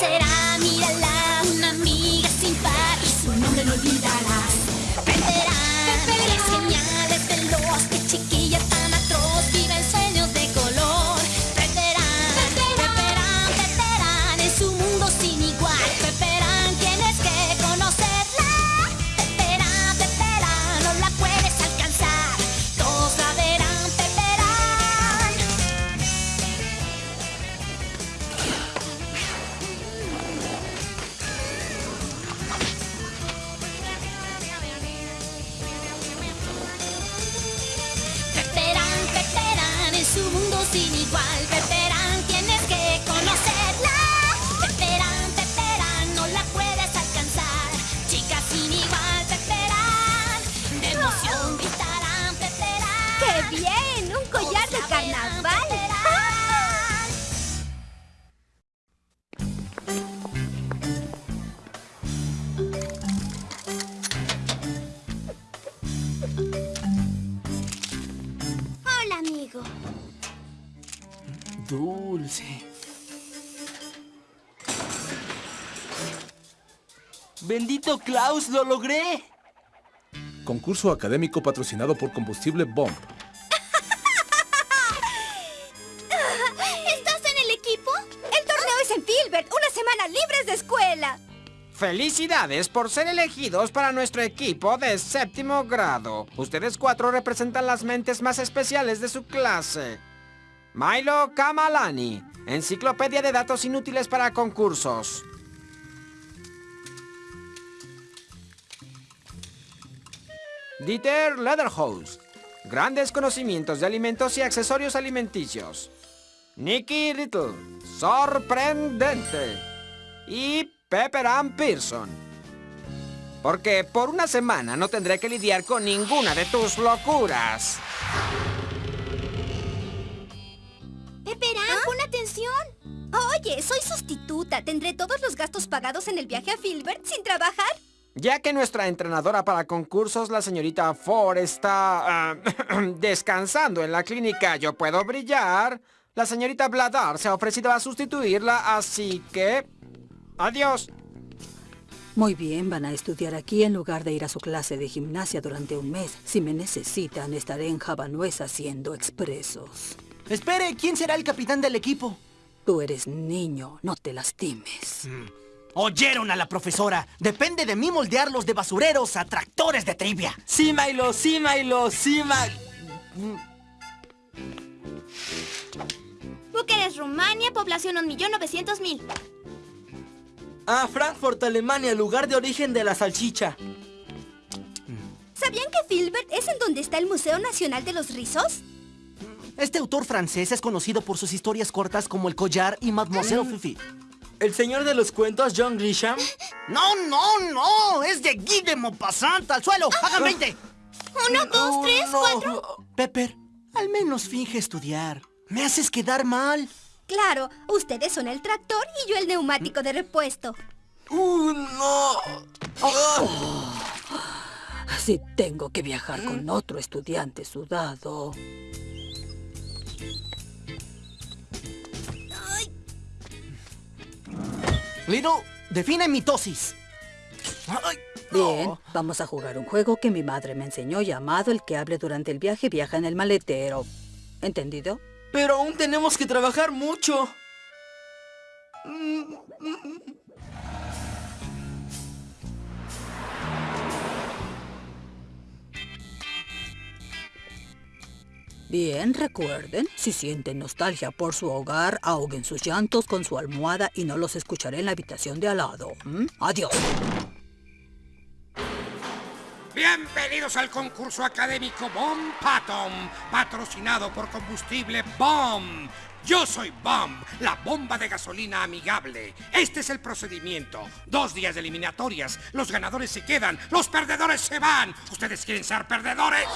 será, mírala, Bendito Klaus, lo logré. Concurso académico patrocinado por Combustible Bomb. ¿Estás en el equipo? El torneo es en Filbert. Una semana libres de escuela. Felicidades por ser elegidos para nuestro equipo de séptimo grado. Ustedes cuatro representan las mentes más especiales de su clase. Milo Kamalani, Enciclopedia de Datos Inútiles para Concursos. Dieter Lederhouse, Grandes conocimientos de alimentos y accesorios alimenticios. Nicky Little, Sorprendente. Y Pepper Ann Pearson. Porque por una semana no tendré que lidiar con ninguna de tus locuras. Peperán, pon atención. Oye, soy sustituta. ¿Tendré todos los gastos pagados en el viaje a Filbert sin trabajar? Ya que nuestra entrenadora para concursos, la señorita Ford, está ah, descansando en la clínica Yo Puedo Brillar, la señorita Bladar se ha ofrecido a sustituirla, así que... Adiós. Muy bien, van a estudiar aquí en lugar de ir a su clase de gimnasia durante un mes. Si me necesitan, estaré en Javanuez haciendo expresos. Espere, ¿quién será el capitán del equipo? Tú eres niño, no te lastimes. Oyeron a la profesora. Depende de mí moldearlos de basureros a tractores de trivia. Sí, Milo, sí, Milo, sí, Milo. Bucarest, Rumania, población 1.900.000. Ah, Frankfurt, Alemania, lugar de origen de la salchicha. ¿Sabían que Filbert es en donde está el Museo Nacional de los Rizos? Este autor francés es conocido por sus historias cortas como El Collar y Mademoiselle Fifi. ¿El señor de los cuentos, John Grisham? No, no, no, es de Guy de Maupassant. ¡Al suelo! ¡Hagan 20! Uno, dos, tres, no. cuatro. Pepper, al menos finge estudiar. Me haces quedar mal. Claro, ustedes son el tractor y yo el neumático de repuesto. ¡Uh, no! Si tengo que viajar con otro estudiante sudado. Little, define mitosis. Ay, Bien, vamos a jugar un juego que mi madre me enseñó llamado El que hable durante el viaje viaja en el maletero. ¿Entendido? Pero aún tenemos que trabajar mucho. Bien, recuerden, si sienten nostalgia por su hogar, ahoguen sus llantos con su almohada y no los escucharé en la habitación de al lado. Adiós. Bienvenidos al concurso académico Bomb Patom, patrocinado por combustible Bomb. Yo soy Bomb, la bomba de gasolina amigable. Este es el procedimiento. Dos días de eliminatorias. Los ganadores se quedan, los perdedores se van. ¿Ustedes quieren ser perdedores?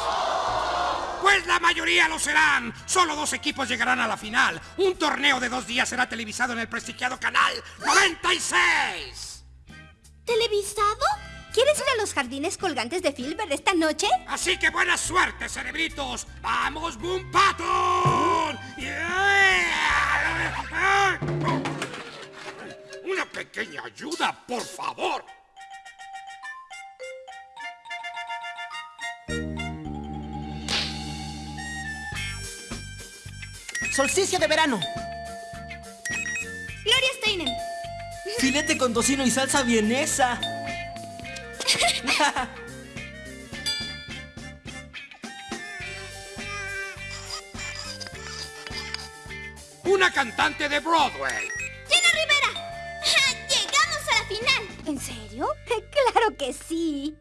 Pues la mayoría lo serán. Solo dos equipos llegarán a la final. Un torneo de dos días será televisado en el prestigiado canal 96. ¿Televisado? ¿Quieres ir a los jardines colgantes de Filbert esta noche? Así que buena suerte, cerebritos. ¡Vamos, Boom Patton! Yeah. Una pequeña pequeña ayuda, por favor. Solsticio de verano. Gloria Steinem. Filete con tocino y salsa vienesa. Una cantante de Broadway. ¡Gina Rivera! ¡Llegamos a la final! ¿En serio? ¡Claro que sí!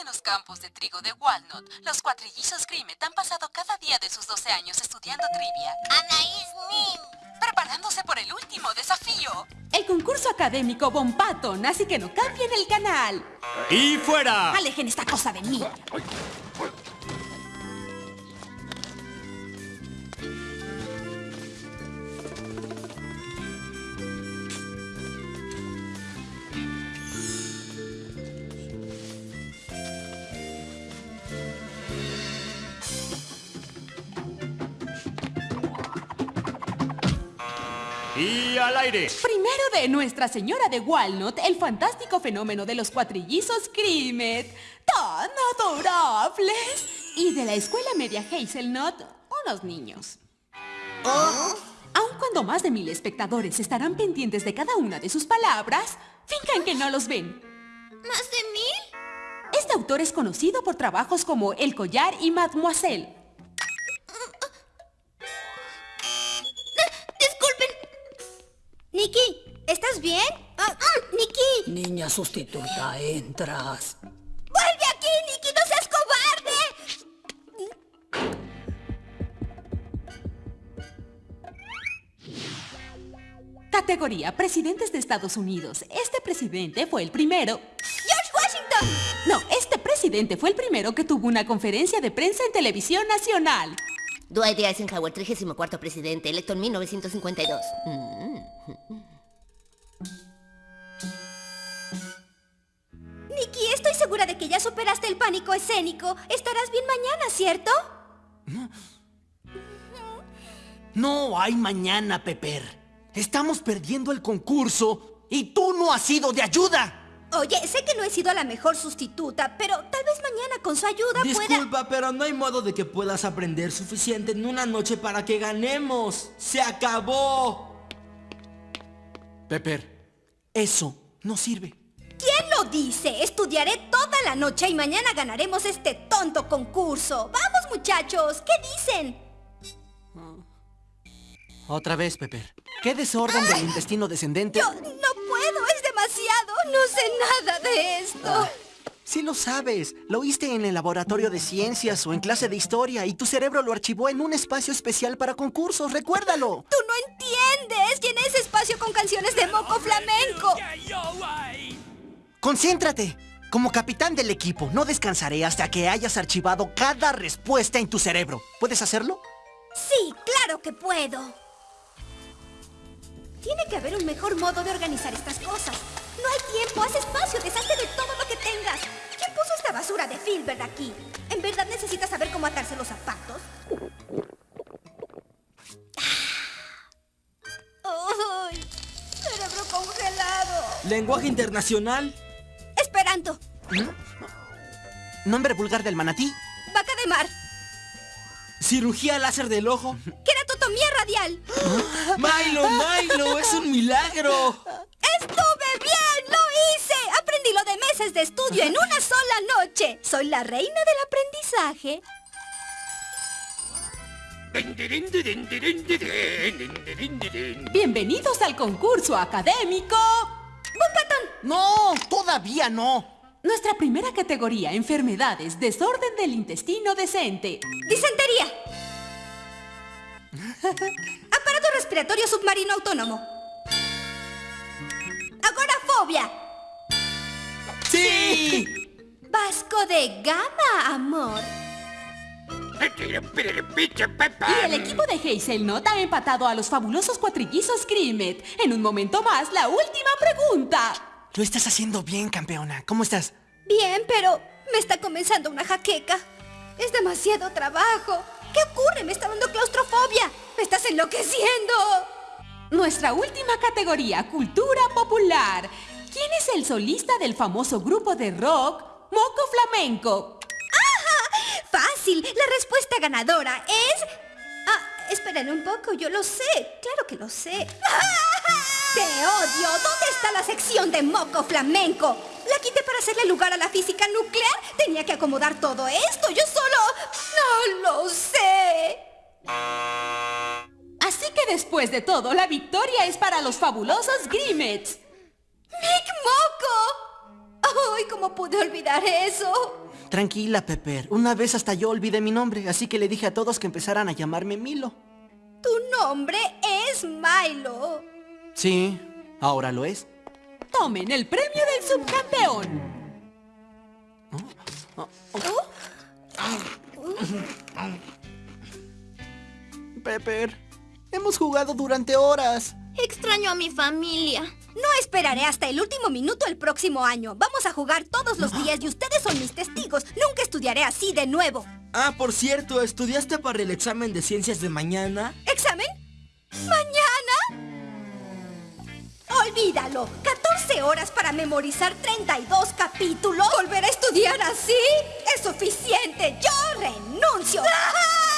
En los campos de trigo de Walnut, los cuatrillizos Grimet han pasado cada día de sus 12 años estudiando trivia. Anaís Nin. Preparándose por el último desafío. El concurso académico Bon Patton, así que no cambien el canal. ¡Y fuera! Alejen esta cosa de mí. Al aire! Primero de Nuestra Señora de Walnut, el fantástico fenómeno de los cuatrillizos Crimet. ¡Tan adorables! Y de la escuela media Hazelnut, unos niños. Aun cuando más de mil espectadores estarán pendientes de cada una de sus palabras, finjan que no los ven. ¿Más de mil? Este autor es conocido por trabajos como El Collar y Mademoiselle. Nikki, ¿estás bien? Ah, ah, ¡Nikki! Niña sustituta, entras. ¡Vuelve aquí, Nikki! ¡No seas cobarde! Categoría Presidentes de Estados Unidos. Este presidente fue el primero. ¡George Washington! No, este presidente fue el primero que tuvo una conferencia de prensa en televisión nacional. Dwight D. Eisenhower, 34 presidente, electo en 1952. Nikki, segura de que ya superaste el pánico escénico. Estarás bien mañana, ¿cierto? No hay mañana, Pepper. Estamos perdiendo el concurso y tú no has sido de ayuda. Oye, sé que no he sido la mejor sustituta, pero tal vez mañana con su ayuda pueda... Disculpa, pero no hay modo de que puedas aprender suficiente en una noche para que ganemos. ¡Se acabó! Pepper, eso no sirve. ¿Quién lo dice? Estudiaré toda la noche y mañana ganaremos este tonto concurso. ¡Vamos, muchachos! ¿Qué dicen? Otra vez, Pepper. ¿Qué desorden del intestino descendente? Yo no puedo, es demasiado. No sé nada de esto. Sí lo sabes. Lo oíste en el laboratorio de ciencias o en clase de historia y tu cerebro lo archivó en un espacio especial para concursos. ¡Recuérdalo! Tú no entiendes. Llené ese espacio con canciones de moco flamenco. ¡Concéntrate! Como capitán del equipo, no descansaré hasta que hayas archivado cada respuesta en tu cerebro. ¿Puedes hacerlo? Sí, claro que puedo. Tiene que haber un mejor modo de organizar estas cosas. No hay tiempo, haz espacio, deshazte de todo lo que tengas. ¿Quién puso esta basura de Filbert aquí? ¿En verdad necesitas saber cómo atarse los zapatos? ¡Ay! ¡Cerebro congelado! Lenguaje internacional. Nombre vulgar del manatí. Vaca de mar. Cirugía láser del ojo. Keratotomía radial. Milo, Milo, es un milagro. ¡Estuve bien! ¡Lo hice! Aprendí lo de meses de estudio en una sola noche. Soy la reina del aprendizaje. Bienvenidos al concurso académico. No, todavía no. Nuestra primera categoría, enfermedades, desorden del intestino decente. Disentería. Aparato respiratorio submarino autónomo. Agorafobia. ¡Sí! Vasco de gama, amor. Y el equipo de Hazelnut ha empatado a los fabulosos cuatrillizos Grimet. En un momento más, la última pregunta. Lo estás haciendo bien, campeona. ¿Cómo estás? Bien, pero me está comenzando una jaqueca. Es demasiado trabajo. ¿Qué ocurre? Me está dando claustrofobia. ¡Me estás enloqueciendo! Nuestra última categoría, cultura popular. ¿Quién es el solista del famoso grupo de rock Moco Flamenco? ¡Ajá! Fácil. La respuesta ganadora es... Ah, esperen un poco, yo lo sé. Claro que lo sé. ¡Te odio! ¿Dónde está la sección de Moco Flamenco? La quité para hacerle lugar a la física nuclear. Tenía que acomodar todo esto. Yo solo... No lo sé. Así que después de todo, la victoria es para los fabulosos Grimmets. ¡Mick Moco! ¡Ay, cómo pude olvidar eso! Tranquila, Pepper. Una vez hasta yo olvidé mi nombre, así que le dije a todos que empezaran a llamarme Milo. Tu nombre es Milo. Sí, ahora lo es. Tomen el premio del subcampeón. Pepper, hemos jugado durante horas. Extraño a mi familia. No esperaré hasta el último minuto el próximo año. Vamos a jugar todos los días y ustedes son mis testigos. Nunca estudiaré así de nuevo. Ah, por cierto, ¿estudiaste para el examen de ciencias de mañana? ¿Examen? ¿Mañana? Olvídalo. 14 horas para memorizar 32 capítulos. ¿Volver a estudiar así? Es suficiente. Yo renuncio.